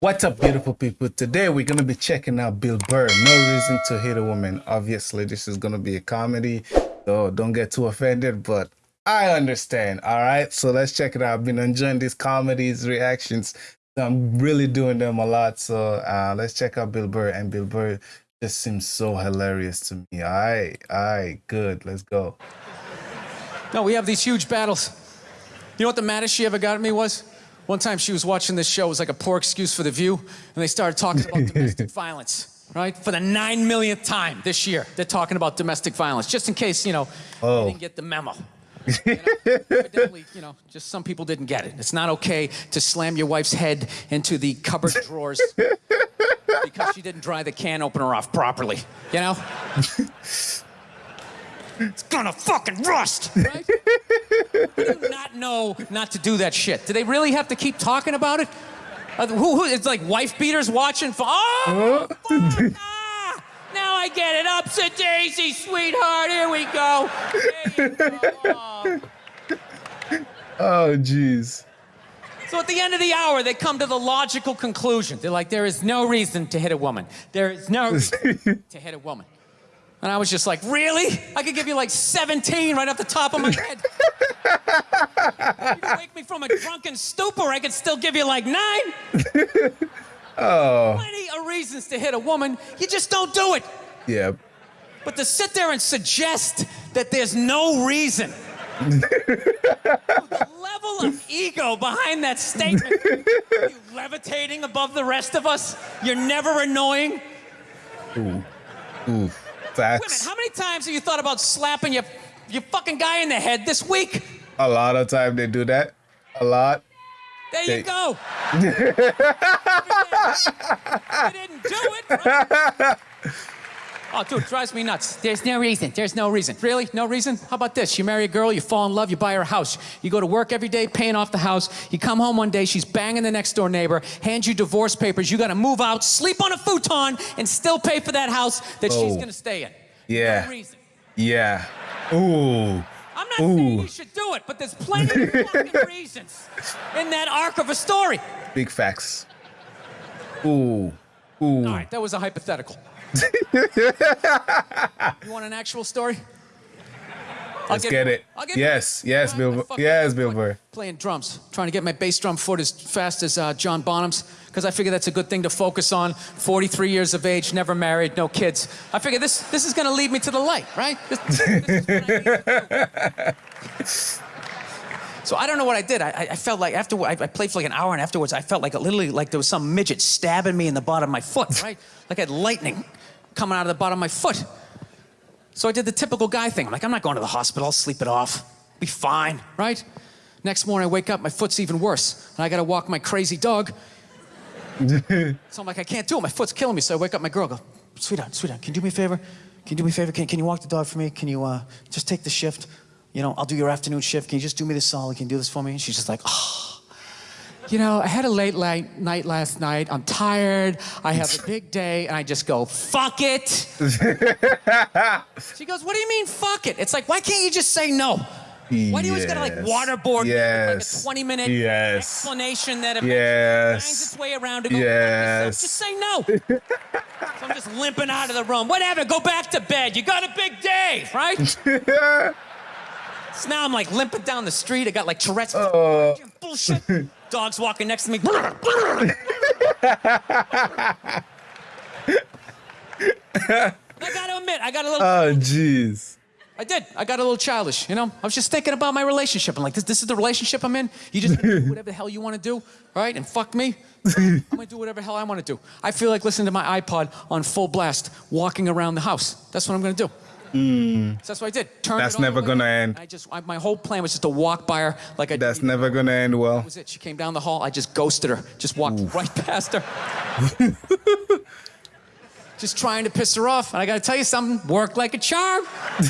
What's up, beautiful people? Today we're gonna be checking out Bill Burr. No reason to hate a woman. Obviously, this is gonna be a comedy, so don't get too offended. But I understand. All right, so let's check it out. I've been enjoying these comedies, reactions. I'm really doing them a lot. So uh, let's check out Bill Burr. And Bill Burr just seems so hilarious to me. All right, all right, good. Let's go. No, we have these huge battles. You know what the maddest she ever got at me was? One time she was watching this show, it was like a poor excuse for The View, and they started talking about domestic violence, right? For the nine millionth time this year, they're talking about domestic violence, just in case, you know, Oh. you didn't get the memo. You know, you know, just some people didn't get it. It's not okay to slam your wife's head into the cupboard drawers because she didn't dry the can opener off properly, you know? It's gonna fucking rust, right? Do not know not to do that shit? Do they really have to keep talking about it? Uh, who, who, it's like wife beaters watching for. Oh, fuck, ah, now I get it. Upset Daisy, sweetheart. Here we go. Go. Oh, jeez. So at the end of the hour, they come to the logical conclusion. They're like, there is no reason to hit a woman. There is no reason to hit a woman. And I was just like, really? I could give you like 17 right off the top of my head. you wake me from a drunken stupor, I could still give you like nine. Oh, Plenty of reasons to hit a woman. You just don't do it. yeah. But to sit there and suggest that there's no reason. the level of ego behind that statement. you levitating above the rest of us. You're never annoying. Ooh, Women, facts. how many times have you thought about slapping your, your fucking guy in the head this week? A lot of time they do that. A lot. There They- you go. you didn't do it. right? Oh, dude, drives me nuts. There's no reason. There's no reason. Really? No reason? How about this? You marry a girl, you fall in love, you buy her a house. You go to work every day paying off the house. You come home one day, she's banging the next door neighbor, hands you divorce papers. You got to move out, sleep on a futon, and still pay for that house that she's Oh. going to stay in. Yeah. No reason. Yeah. Ooh. I'm not saying Ooh. you should do it, but there's plenty of fucking reasons in that arc of a story. Big facts. Ooh. Ooh. All right, that was a hypothetical. you want an actual story? I'll Let's give get it. I'll give you- Yes, yes, Bill right, Burr. I fucking Yes, Bill Burr. Playing drums, trying to get my bass drum foot as fast as uh, John Bonham's, because I figure that's a good thing to focus on. 43 years of age, never married, no kids. I figure this this is going to lead me to the light, right? This- this is what I need to do. So I don't know what I did. I, I- I felt like after I, I played for like an hour, and afterwards I felt like literally like there was some midget stabbing me in the bottom of my foot, right? like I had lightning coming out of the bottom of my foot. So I did the typical guy thing. I'm like, I'm not going to the hospital. I'll sleep it off. Be fine, right? Next morning I wake up, my foot's even worse, and I got to walk my crazy dog. so I'm like, I can't do it. My foot's killing me. So I wake up my girl. Go, sweetheart, sweetheart, can you do me a favor? Can you do me a favor? Can, can you walk the dog for me? Can you uh, just take the shift? You know, I'll do your afternoon shift. Can you just do me this solid? Can you do this for me? And she's just like, oh. You know, I had a late light night last night. I'm tired. I have a big day, and I just go, fuck it. she goes, what do you mean, fuck it? It's like, why can't you just say no? Why do you always gotta like waterboard Yes. like a 20 minute Yes. explanation that eventually Yes. finds its way around to go, Yes. just say no. so I'm just limping out of the room. Whatever, go back to bed. You got a big day, right? so now I'm like limping down the street. I got like Tourette's. Oh. Bullshit. Dog's walking next to me. I gotta admit, I got a little. Oh, jeez. I did. I got a little childish, you know? I was just thinking about my relationship. I'm like, this, this is the relationship I'm in. You just do whatever the hell you want to do, all right? And fuck me. I'm to do whatever the hell I want to do. I feel like listening to my iPod on full blast, walking around the house. That's what I'm going to do. So that's what I did. Turned That's never gonna end. I just, I, my whole plan was just to walk by her like I That's never gonna end well. That was it. She came down the hall. I just ghosted her. Just walked right past her. just trying to piss her off. And I got to tell you something. Worked like a charm.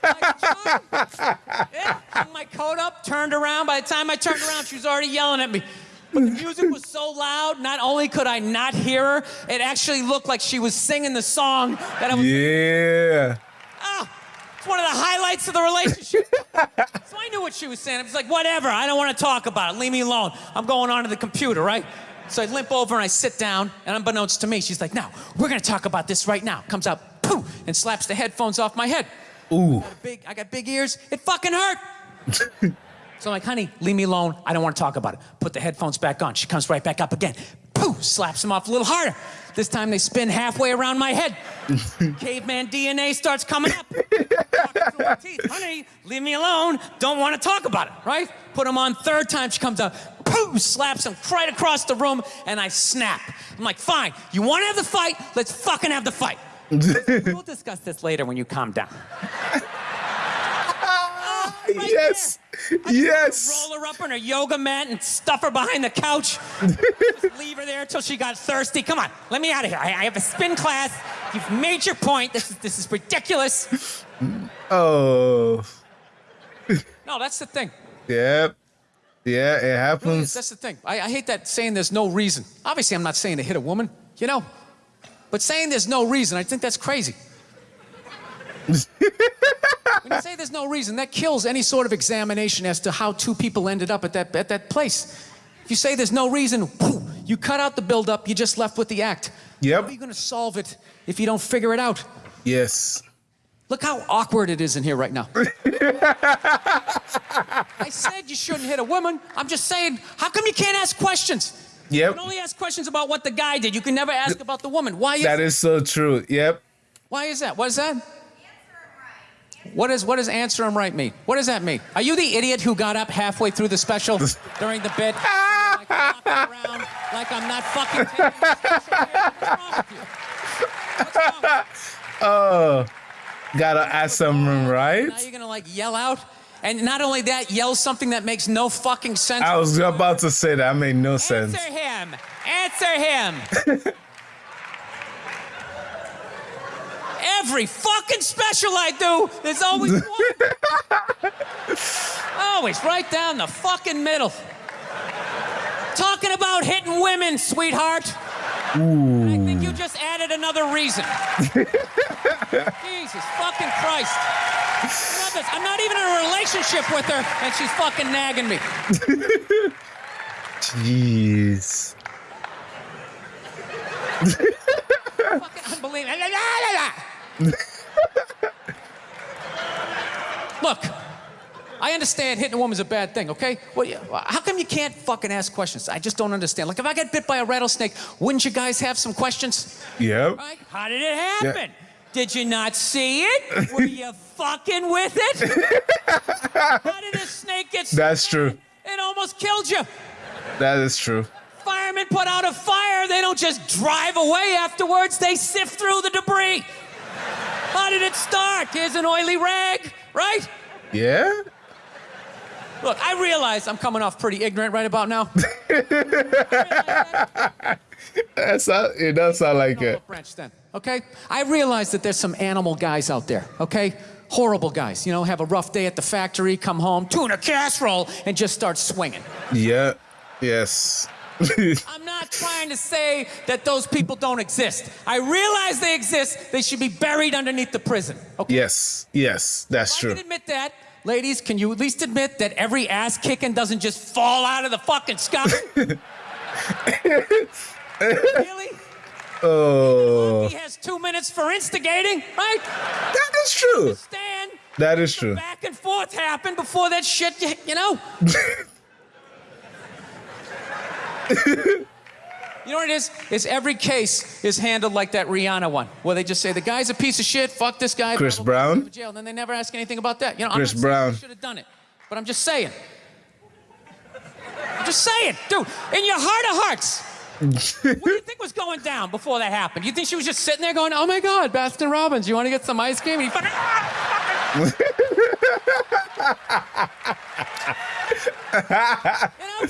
Like a charm. Yeah. Hung my coat up. Turned around. By the time I turned around, she was already yelling at me. But the music was so loud. Not only could I not hear her, it actually looked like she was singing the song that I was. Yeah. Ah, it's one of the highlights of the relationship. so I knew what she was saying. I was like, whatever, I don't want to talk about it. Leave me alone. I'm going on to the computer, right? So I limp over and I sit down, and unbeknownst to me, she's like, "Now we're gonna talk about this right now." Comes out, pooh, and slaps the headphones off my head. Ooh. Big, I got big ears. It fucking hurt. so I'm like, honey, leave me alone. I don't want to talk about it. Put the headphones back on. She comes right back up again. Pooh, slaps them off a little harder. This time they spin halfway around my head. Caveman DNA starts coming up. Talking through my teeth. Honey, leave me alone. Don't want to talk about it, right? Put them on third time. She comes up, Pooh, slaps him right across the room, and I snap. I'm like, fine. You want to have the fight? Let's fucking have the fight. we'll discuss this later when you calm down. Right yes. there. I Yes. Roll her up on her yoga mat and stuff her behind the couch. Leave her there until she got thirsty. Come on, let me out of here. I, I have a spin class. You've made your point. This is this is ridiculous. Oh. No, that's the thing. Yep. Yeah, it Really is. happens. That's the thing. I, I hate that saying there's no reason. Obviously, I'm not saying to hit a woman, you know, but saying there's no reason, I think that's crazy. you say there's no reason, that kills any sort of examination as to how two people ended up at that at that place. If you say there's no reason, whew, you cut out the buildup, you're just left with the act. Yep. How are you going to solve it if you don't figure it out? Yes. Look how awkward it is in here right now. I said you shouldn't hit a woman. I'm just saying, how come you can't ask questions? Yep. You can only ask questions about what the guy did. You can never ask about the woman. Why is that? That is so true. Yep. why is that? What is that? What is what does answer him right mean? What does that mean? Are you the idiot who got up halfway through the special during the bit? like, around like I'm not fucking taking the special? What's wrong with you? What's wrong? Oh. Gotta ask them right. Now you're gonna like yell out, and not only that, yell something that makes no fucking sense. I was about to say that. made no sense. Answer him. Answer him. Every fucking special I do, there's always one. always right down the fucking middle. Talking about hitting women, sweetheart. Ooh. I think you just added another reason. Jesus fucking Christ. I'm not even in a relationship with her, and she's fucking nagging me. Jeez. Fucking unbelievable. Look, I understand hitting a woman's a bad thing, okay? Well, how come you can't fucking ask questions? I just don't understand. Like, if I get bit by a rattlesnake, wouldn't you guys have some questions? Yep. Right? How did it happen? Did you not see it? Were you fucking with it? How did a snake get That's true. It almost killed you. That is true. Firemen put out a fire, they don't just drive away afterwards, they sift through the debris. How did it start? Here's an oily rag, right? Yeah. Look, I realize I'm coming off pretty ignorant right about now. That's not, it does sound like it. Branch then, okay? I realize that there's some animal guys out there, okay? Horrible guys, you know, have a rough day at the factory, come home, tuna casserole, and just start swinging. Yeah. Yes. I'm not trying to say that those people don't exist. I realize they exist. They should be buried underneath the prison. Okay. yes. Yes. That's I true. can admit that. Ladies, can you at least admit that every ass kicking doesn't just fall out of the fucking sky? really? Oh. He has two minutes for instigating, right? That is true. Stand. That is true. Back and forth happened before that shit, you know? You know what it is? Is every case is handled like that Rihanna one, where they just say the guy's a piece of shit. Fuck this guy. Chris blah, blah, blah, Brown? Jail. And then they never ask anything about that. You know, Chris I'm Brown. Should have done it, but I'm just saying. I'm just saying, dude. In your heart of hearts, what do you think was going down before that happened? You think she was just sitting there going, "Oh my God, Baskin Robbins, you want to get some ice cream?" And he fucking. you know?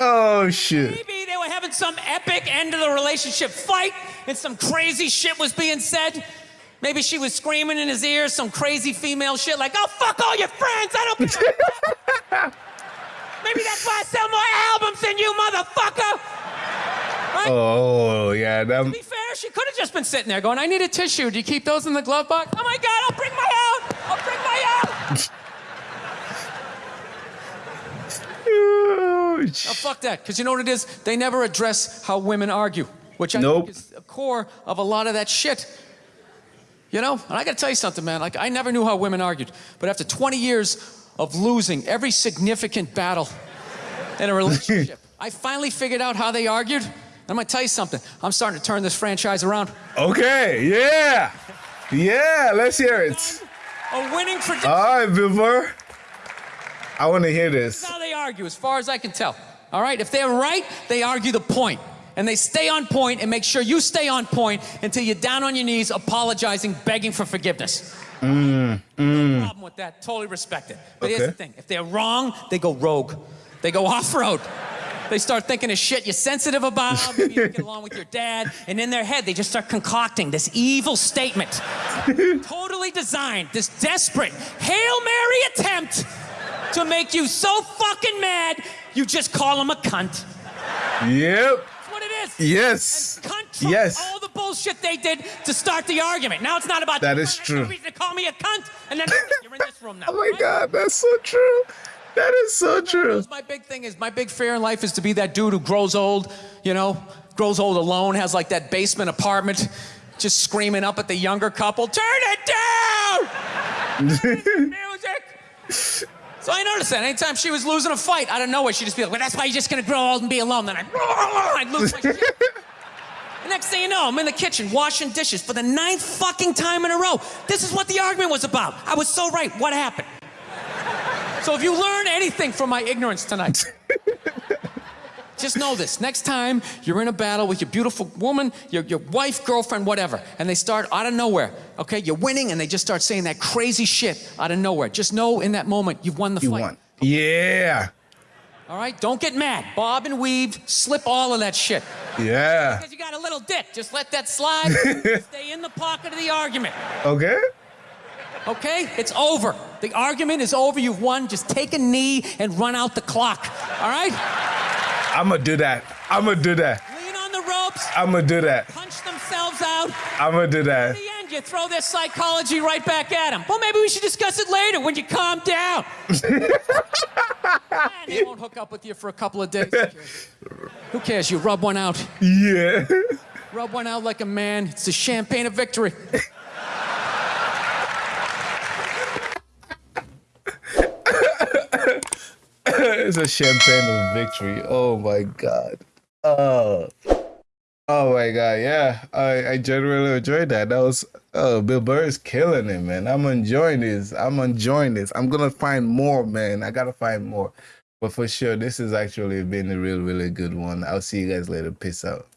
Oh shit. Maybe they were having some epic end of the relationship fight and some crazy shit was being said. Maybe she was screaming in his ear some crazy female shit like, oh, fuck all your friends. I don't give a fuck. Maybe that's why I sell more albums than you, motherfucker. Right? Oh yeah. To That. be fair, she could have just been sitting there going, I need a tissue. Do you keep those in the glove box? Oh my God, I'll bring my out. I'll bring my out. Oh Ouch. No, fuck that. Because you know what it is? They never address how women argue, which I Nope. think is the core of a lot of that shit. You know? And I got to tell you something, man. Like, I never knew how women argued. But after 20 years of losing every significant battle in a relationship, I finally figured out how they argued. And I'm going to tell you something. I'm starting to turn this franchise around. Okay, yeah. Yeah, let's hear it. A winning prediction. All right, Bill Burr. I want to hear this. That's how they argue, as far as I can tell. All right? If they're right, they argue the point. And they stay on point and make sure you stay on point until you're down on your knees, apologizing, begging for forgiveness. No problem with that. Totally respect it. But here's Mm, the thing if they're wrong, they go rogue, they go off road. They start thinking of shit you're sensitive about, maybe you don't get along with your dad, and in their head, they just start concocting this evil statement. totally designed, this desperate Hail Mary attempt to make you so fucking mad, you just call him a cunt. Yep. That's what it is. Yes. Cunt trumps Yes. all the bullshit they did to start the argument. Now it's not about That is true. reason to call me a cunt, and then you're in this room now. Oh my right? God, that's so true. That is so true. My big thing is my big fear in life is to be that dude who grows old, you know, grows old alone, has like that basement apartment, just screaming up at the younger couple, turn it down! Music! So I noticed that anytime she was losing a fight out of nowhere, she'd just be like, well, that's why you're just gonna grow old and be alone. Then I'd, I'd lose my shit. The next thing you know, I'm in the kitchen washing dishes for the ninth fucking time in a row. This is what the argument was about. I was so right. What happened? So if you learn anything from my ignorance tonight, just know this. Next time you're in a battle with your beautiful woman, your, your wife, girlfriend, whatever, and they start out of nowhere, okay? You're winning and they just start saying that crazy shit out of nowhere. Just know in that moment you've won the You fight. won. Yeah. All right? Don't get mad. Bob and weave, slip all of that shit. Yeah. Because you got a little dick. Just let that slide. Stay in the pocket of the argument. Okay. Okay? It's over. The argument is over. You've won. Just take a knee and run out the clock. All right? I'm to do that. I'm to do that. Lean on the ropes, I'm to do that. punch themselves out. I'm to do At that. the end, you throw their psychology right back at them. Well, maybe we should discuss it later when you calm down. They won't hook up with you for a couple of days. Who cares? You rub one out. Yeah. Rub one out like a man. It's the champagne of victory. it's a champagne of victory. Oh my god. Oh. Oh my god, yeah. I, I genuinely enjoyed that. That was oh Bill Burr is killing it, man. I'm enjoying this. I'm enjoying this. I'm gonna find more, man. I gotta find more. But for sure, this has actually been a real, really good one. I'll see you guys later. Peace out.